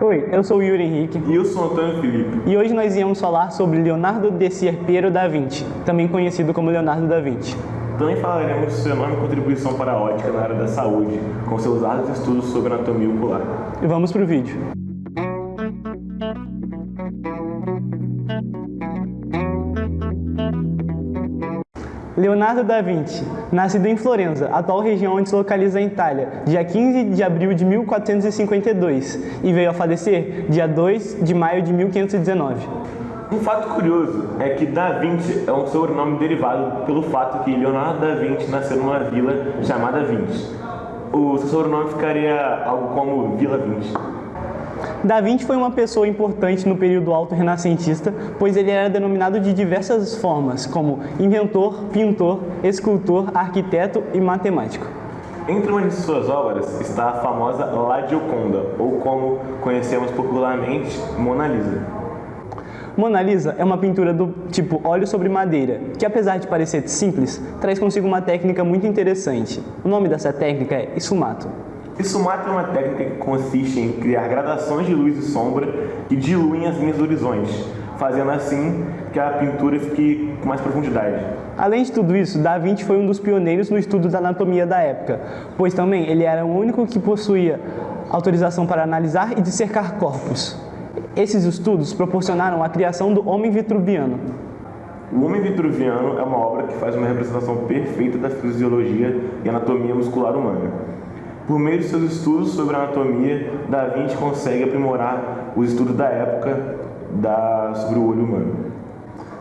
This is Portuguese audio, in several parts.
Oi, eu sou o Yuri Henrique. E eu sou o Antônio Felipe. E hoje nós íamos falar sobre Leonardo de Piero da Vinci, também conhecido como Leonardo da Vinci. Também falaremos de sua enorme contribuição para a ótica na área da saúde, com seus árduos estudos sobre anatomia ocular. E vamos para o vídeo. Leonardo da Vinci, nascido em Florença, atual região onde se localiza a Itália, dia 15 de abril de 1452 e veio a falecer dia 2 de maio de 1519. Um fato curioso é que Da Vinci é um sobrenome derivado pelo fato que Leonardo da Vinci nasceu numa vila chamada Vinci. O seu sobrenome ficaria algo como Vila Vinci. Da Vinci foi uma pessoa importante no período alto-renascentista, pois ele era denominado de diversas formas, como inventor, pintor, escultor, arquiteto e matemático. Entre uma de suas obras está a famosa La Gioconda, ou como conhecemos popularmente, Mona Lisa. Mona Lisa é uma pintura do tipo óleo sobre madeira, que apesar de parecer simples, traz consigo uma técnica muito interessante. O nome dessa técnica é esfumato. Esfumato é uma técnica que consiste em criar gradações de luz e sombra que diluem as linhas do horizonte, fazendo assim que a pintura fique com mais profundidade. Além de tudo isso, Da Vinci foi um dos pioneiros no estudo da anatomia da época, pois também ele era o único que possuía autorização para analisar e dissecar corpos. Esses estudos proporcionaram a criação do Homem Vitruviano. O Homem Vitruviano é uma obra que faz uma representação perfeita da fisiologia e anatomia muscular humana. Por meio de seus estudos sobre anatomia, Da Vinci consegue aprimorar os estudos da época da, sobre o olho humano.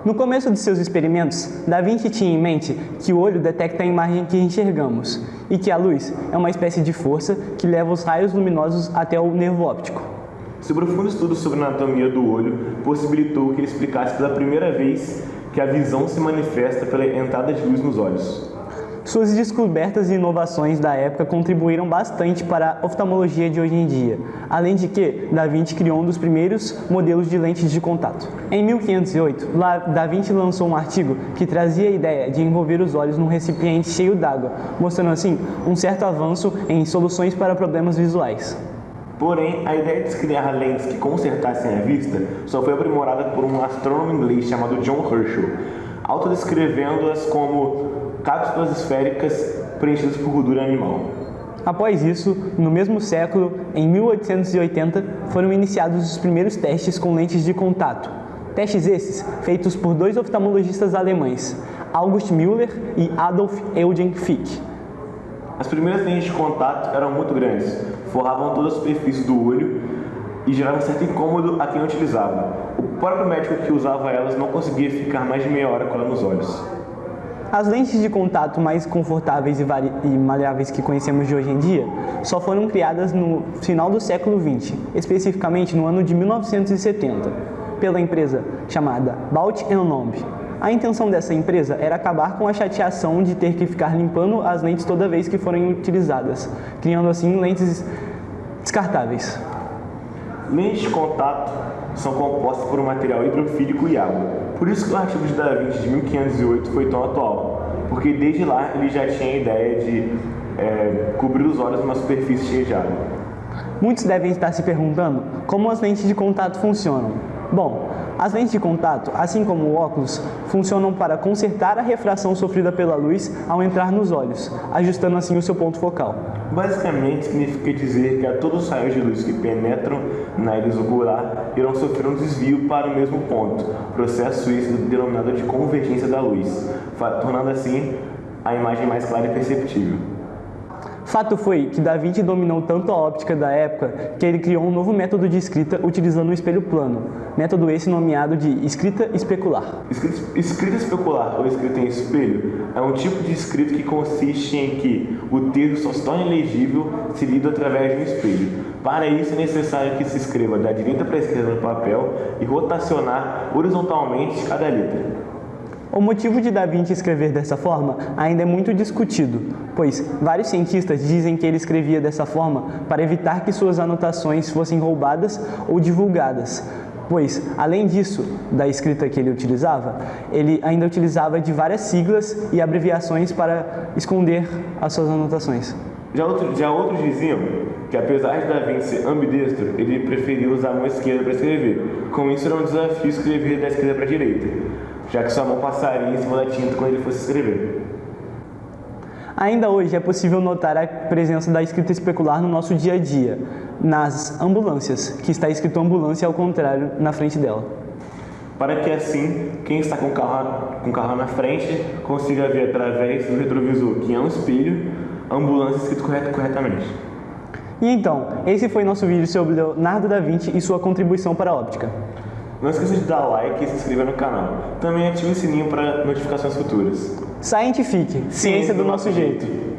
No começo de seus experimentos, Da Vinci tinha em mente que o olho detecta a imagem que enxergamos e que a luz é uma espécie de força que leva os raios luminosos até o nervo óptico. Seu profundo estudo sobre a anatomia do olho possibilitou que ele explicasse pela primeira vez que a visão se manifesta pela entrada de luz nos olhos. Suas descobertas e inovações da época contribuíram bastante para a oftalmologia de hoje em dia, além de que Da Vinci criou um dos primeiros modelos de lentes de contato. Em 1508, Da Vinci lançou um artigo que trazia a ideia de envolver os olhos num recipiente cheio d'água, mostrando assim um certo avanço em soluções para problemas visuais. Porém, a ideia de criar lentes que consertassem a vista só foi aprimorada por um astrônomo inglês chamado John Herschel, autodescrevendo-as como cápsulas esféricas preenchidas por gordura animal. Após isso, no mesmo século, em 1880, foram iniciados os primeiros testes com lentes de contato. Testes esses feitos por dois oftalmologistas alemães, August Müller e Adolf Eugen Fick. As primeiras lentes de contato eram muito grandes, forravam toda a superfície do olho e geravam certo incômodo a quem utilizava. O próprio médico que usava elas não conseguia ficar mais de meia hora com ela nos olhos. As lentes de contato mais confortáveis e, maleáveis que conhecemos de hoje em dia só foram criadas no final do século XX, especificamente no ano de 1970, pela empresa chamada Baut Lomb. A intenção dessa empresa era acabar com a chateação de ter que ficar limpando as lentes toda vez que forem utilizadas, criando assim lentes descartáveis. Lentes de contato são compostas por um material hidrofílico e água. Por isso que o artigo de Da de 1508 foi tão atual, porque desde lá ele já tinha a ideia de é, cobrir os olhos numa superfície cheia de água. Muitos devem estar se perguntando como as lentes de contato funcionam. Bom, as lentes de contato, assim como o óculos, funcionam para consertar a refração sofrida pela luz ao entrar nos olhos, ajustando assim o seu ponto focal. Basicamente, significa dizer que a todos os raios de luz que penetram na íris ocular irão sofrer um desvio para o mesmo ponto, processo esse denominado de convergência da luz, tornando assim a imagem mais clara e perceptível. Fato foi que Da Vinci dominou tanto a óptica da época que ele criou um novo método de escrita utilizando um espelho plano, método esse nomeado de escrita especular. Escrita, escrita especular ou escrita em espelho é um tipo de escrita que consiste em que o texto só se torna legível se lido através de um espelho. Para isso é necessário que se escreva da direita para a esquerda no papel e rotacionar horizontalmente cada letra. O motivo de Da Vinci escrever dessa forma ainda é muito discutido, pois vários cientistas dizem que ele escrevia dessa forma para evitar que suas anotações fossem roubadas ou divulgadas, pois, além disso, da escrita que ele utilizava, ele ainda utilizava de várias siglas e abreviações para esconder as suas anotações. Já, outro, já outros diziam que apesar de Da Vinci ser ambidestro, ele preferia usar a mão esquerda para escrever. Com isso era um desafio escrever da esquerda para a direita, já que sua mão passaria em cima da tinta quando ele fosse escrever. Ainda hoje é possível notar a presença da escrita especular no nosso dia a dia, nas ambulâncias, que está escrito ambulância ao contrário na frente dela. Para que assim, quem está com o carro, com o carro na frente consiga ver através do retrovisor, que é um espelho, ambulância escrito correto, corretamente. E então, esse foi nosso vídeo sobre Leonardo da Vinci e sua contribuição para a óptica. Não esqueça de dar like e se inscrever no canal. Também ative o sininho para notificações futuras. Scientific, ciência, ciência do, do nosso jeito. jeito.